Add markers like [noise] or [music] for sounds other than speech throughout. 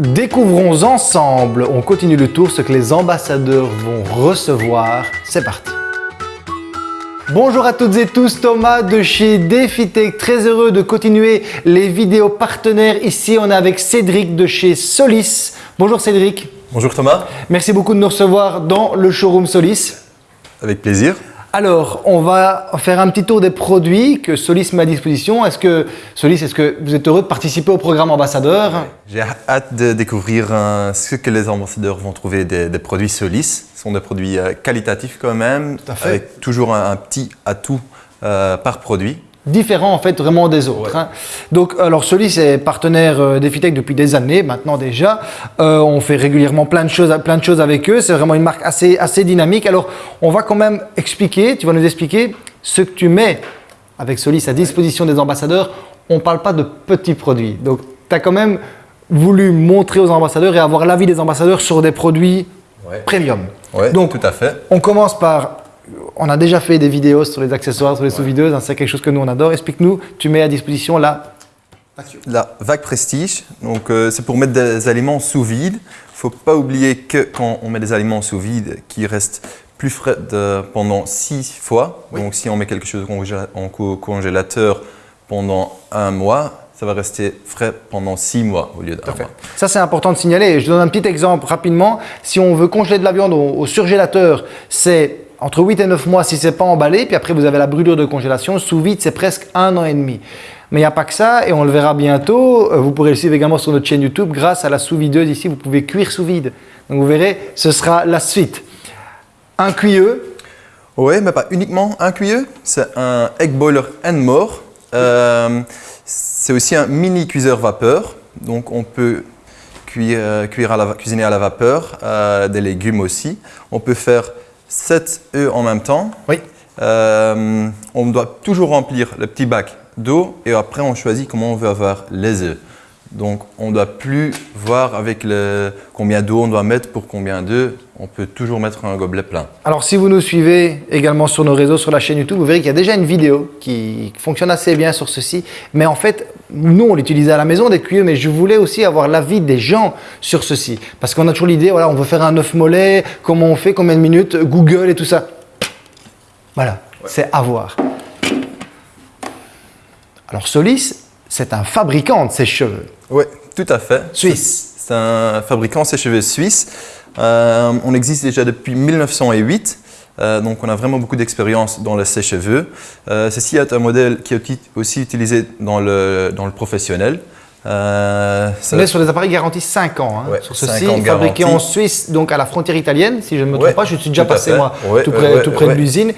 Découvrons ensemble, on continue le tour, ce que les ambassadeurs vont recevoir. C'est parti Bonjour à toutes et tous, Thomas de chez DefiTech, très heureux de continuer les vidéos partenaires. Ici, on est avec Cédric de chez Solis. Bonjour Cédric. Bonjour Thomas. Merci beaucoup de nous recevoir dans le showroom Solis. Avec plaisir. Alors, on va faire un petit tour des produits que Solis met à disposition. Est-ce que, Solis, est-ce que vous êtes heureux de participer au programme ambassadeur? J'ai hâte de découvrir euh, ce que les ambassadeurs vont trouver des, produits Solis. Ce sont des produits euh, qualitatifs quand même, avec toujours un, petit atout euh, par produit différent en fait vraiment des autres. Hein. Donc alors Solis est partenaire euh, d'Efitech depuis des années maintenant déjà. Euh, on fait régulièrement plein de choses, plein de choses avec eux. C'est vraiment une marque assez, assez dynamique. Alors on va quand même expliquer, tu vas nous expliquer ce que tu mets avec Solis à disposition des ambassadeurs. On ne parle pas de petits produits. Donc tu as quand même voulu montrer aux ambassadeurs et avoir l'avis des ambassadeurs sur des produits premium. Donc, tout à fait. On commence par on a déjà fait des vidéos sur les accessoires, sur les sous-videuses, hein, c'est quelque chose que nous on adore. Explique-nous, tu mets à disposition la la vague prestige, donc euh, c'est pour mettre des aliments sous vide. Il ne faut pas oublier que quand on met des aliments sous vide, qui restent plus frais pendant six fois. Donc si on met quelque chose en congélateur pendant un mois, ça va rester frais pendant six mois au lieu d'un mois. Ça, c'est important de signaler. Je donne un petit exemple rapidement. Si on veut congeler de la viande au surgélateur, c'est entre 8 et 9 mois si ce n'est pas emballé, puis après vous avez la brûlure de congélation. Sous vide, c'est presque un an et demi. Mais il n'y a pas que ça, et on le verra bientôt. Euh, vous pourrez le suivre également sur notre chaîne YouTube. Grâce à la sous-videuse ici, vous pouvez cuire sous vide. Donc vous verrez, ce sera la suite. Un cuilleux. Oui, mais pas uniquement un cuilleux. C'est un egg boiler and more. Euh, c'est aussi un mini cuiseur vapeur. Donc on peut cuire, euh, cuire à la, cuisiner à la vapeur, des légumes aussi. On peut faire 7 œufs en même temps. Oui. Euh, on doit toujours remplir le petit bac d'eau et après on choisit comment on veut avoir les œufs. Donc on ne doit plus voir avec le, combien d'eau on doit mettre pour combien d'œufs. On peut toujours mettre un gobelet plein. Alors si vous nous suivez également sur nos réseaux, sur la chaîne YouTube, vous verrez qu'il y a déjà une vidéo qui fonctionne assez bien sur ceci. Mais en fait, nous on l'utilisait à la maison des cuillers, mais je voulais aussi avoir l'avis des gens sur ceci. Parce qu'on a toujours l'idée, voilà, on veut faire un œuf mollet, comment on fait, combien de minutes, Google et tout ça. Voilà, c'est à voir. Alors Solis, c'est un fabricant de sèche-cheveux. Oui, tout à fait. Suisse. C'est un fabricant de sèche-cheveux suisse. Euh, on existe déjà depuis 1908. Euh, donc on a vraiment beaucoup d'expérience dans le sèche-cheveux. Euh, ceci est un modèle qui est aussi utilisé dans le, dans le professionnel. Euh, on est sur des appareils garantis 5 ans. Hein, sur ceci, fabriqué en Suisse, donc à la frontière italienne, si je ne me trompe pas. Je suis déjà passé moi tout près, tout près de l'usine.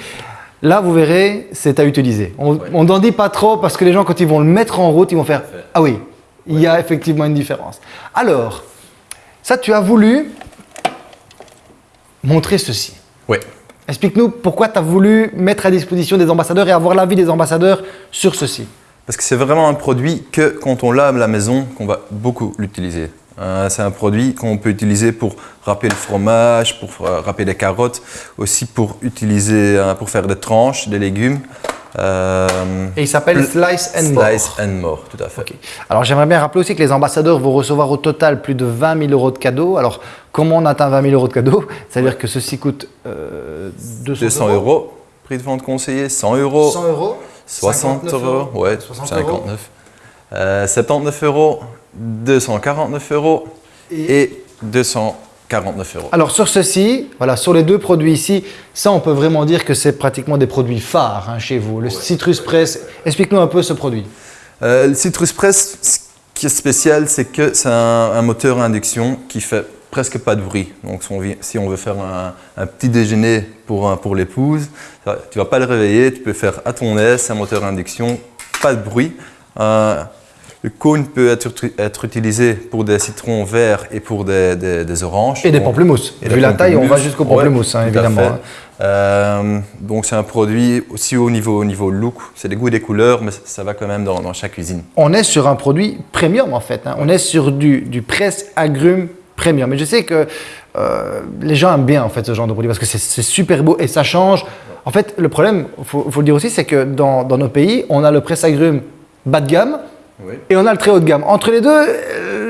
Là, vous verrez, c'est à utiliser. On n'en dit pas trop parce que les gens, quand ils vont le mettre en route, ils vont faire « Ah oui, il y a effectivement une différence. » Alors, ça, tu as voulu montrer ceci. Oui. Explique-nous pourquoi tu as voulu mettre à disposition des ambassadeurs et avoir l'avis des ambassadeurs sur ceci. Parce que c'est vraiment un produit que quand on l'a à la maison, qu'on va beaucoup l'utiliser. Euh, c'est un produit qu'on peut utiliser pour râper le fromage, pour euh, râper les carottes, aussi pour utiliser euh, pour faire des tranches, des légumes. Et il s'appelle Slice and More. Slice and More, tout à fait. Alors j'aimerais bien rappeler aussi que les ambassadeurs vont recevoir au total plus de 20 000 euros de cadeaux. Alors comment on atteint 20 000 euros de cadeaux? C'est-à-dire que ceci coûte 200, euros. Prix de vente conseillé, 100 euros. 100 euros? 60 euros, ouais, 59. 79 euros 249 euros et, 249 euros. Alors sur ceci, voilà, sur les deux produits ici, ça on peut vraiment dire que c'est pratiquement des produits phares hein, chez vous. Le Citrus Press, explique-nous un peu ce produit. Euh, le Citrus Press, ce qui est spécial, c'est que c'est un, moteur à induction qui fait presque pas de bruit. Donc si on veut faire un, petit déjeuner pour, pour l'épouse, tu vas pas le réveiller, tu peux faire à ton aise, un moteur à induction, pas de bruit. Euh, le cône peut être, être, utilisé pour des citrons verts et pour des, des, oranges. Et des pamplemousses. Et Vu la taille, on va jusqu'au pamplemousse, hein, évidemment. Hein. Euh, donc c'est un produit aussi au niveau, au niveau look, c'est des goûts et des couleurs, mais ça va quand même dans, dans chaque cuisine. On est sur un produit premium en fait, hein. on est sur du, du presse agrumes premium. Mais je sais que euh, les gens aiment bien en fait ce genre de produit parce que c'est super beau et ça change. En fait, le problème, il faut, faut, le dire aussi, c'est que dans, dans, nos pays, on a le presse agrumes bas de gamme, et on a le très haut de gamme. Entre les deux,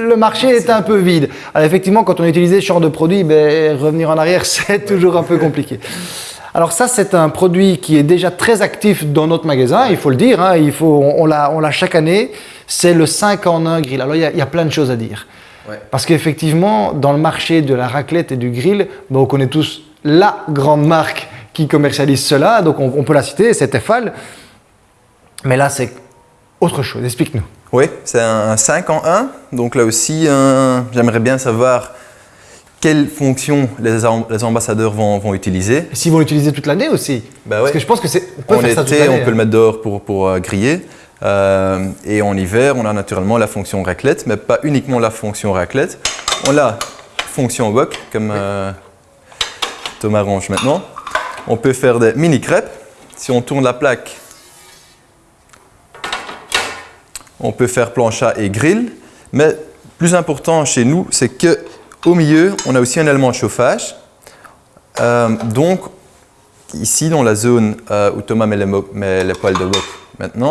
le marché est un peu vide. Alors effectivement, quand on utilise ce genre de produit, ben, revenir en arrière, [laughs] c'est toujours un peu compliqué. Alors ça, c'est un produit qui est déjà très actif dans notre magasin, il faut le dire, hein, il faut, on, l'a chaque année, c'est le 5 en 1 grill. Alors il y, a, plein de choses à dire. Parce qu'effectivement, dans le marché de la raclette et du grill, ben, on connaît tous la grande marque qui commercialise cela, donc on, peut la citer, c'est Tefal. Mais là, c'est autre chose, explique-nous. Oui, c'est un 5 en 1, donc là aussi, j'aimerais bien savoir quelles fonctions les, ambassadeurs vont, utiliser. S'ils vont l'utiliser toute l'année aussi bah Parce que je pense que c'est. On faire été, on peut le mettre dehors pour, pour euh, griller. Euh, et en hiver, on a naturellement la fonction raclette, mais pas uniquement la fonction raclette. On a fonction wok, comme euh, Thomas range maintenant. On peut faire des mini crêpes. Si on tourne la plaque, on peut faire plancha et grill. Mais plus important chez nous, c'est que au milieu, on a aussi un élément de chauffage. Euh, donc, ici, dans la zone euh, où Thomas met les, poils de wok maintenant,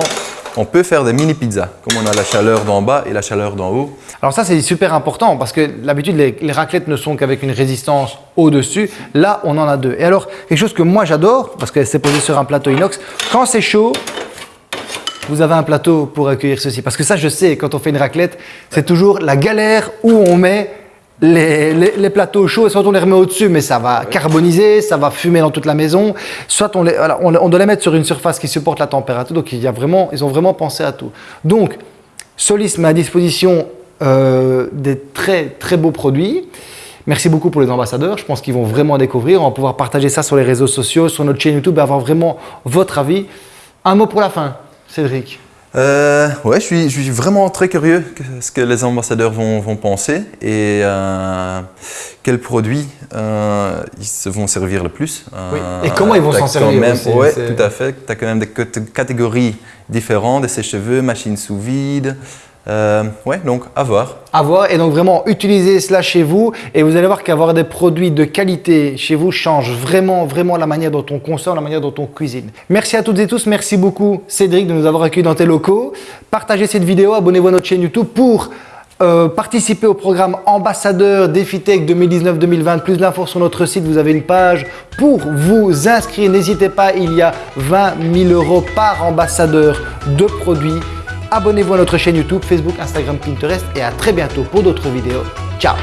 on peut faire des mini pizzas, comme on a la chaleur d'en bas et la chaleur d'en haut. Alors ça, c'est super important parce que l'habitude, les, raclettes ne sont qu'avec une résistance au-dessus. Là, on en a deux. Et alors, quelque chose que moi j'adore, parce que c'est posé sur un plateau inox, quand c'est chaud, vous avez un plateau pour accueillir ceci. Parce que ça, je sais, quand on fait une raclette, c'est toujours la galère où on met les, plateaux chauds, soit on les remet au-dessus, mais ça va carboniser, ça va fumer dans toute la maison, soit on, les, on, doit les mettre sur une surface qui supporte la température, donc il y a vraiment, ils ont vraiment pensé à tout. Donc, Solis met à disposition euh, des très très beaux produits. Merci beaucoup pour les ambassadeurs, je pense qu'ils vont vraiment découvrir, on va pouvoir partager ça sur les réseaux sociaux, sur notre chaîne YouTube et avoir vraiment votre avis. Un mot pour la fin, Cédric euh, ouais, je suis, je suis, vraiment très curieux de ce que les ambassadeurs vont, vont penser et euh, quels produits euh, ils se vont servir le plus. Euh, et comment ils vont s'en servir Oui, tout à fait. Tu as quand même des catégories différentes, des sèche-cheveux, machines sous vide, euh, ouais, donc à voir. À voir et donc vraiment utiliser cela chez vous et vous allez voir qu'avoir des produits de qualité chez vous change vraiment, vraiment la manière dont on consomme, la manière dont on cuisine. Merci à toutes et tous, merci beaucoup Cédric de nous avoir accueillis dans tes locaux. Partagez cette vidéo, abonnez-vous à notre chaîne YouTube pour euh, participer au programme Ambassadeur DefiTech 2019-2020. Plus d'infos sur notre site, vous avez une page pour vous inscrire. N'hésitez pas, il y a 20 000 euros par ambassadeur de produits Abonnez-vous à notre chaîne YouTube, Facebook, Instagram, Pinterest et à très bientôt pour d'autres vidéos. Ciao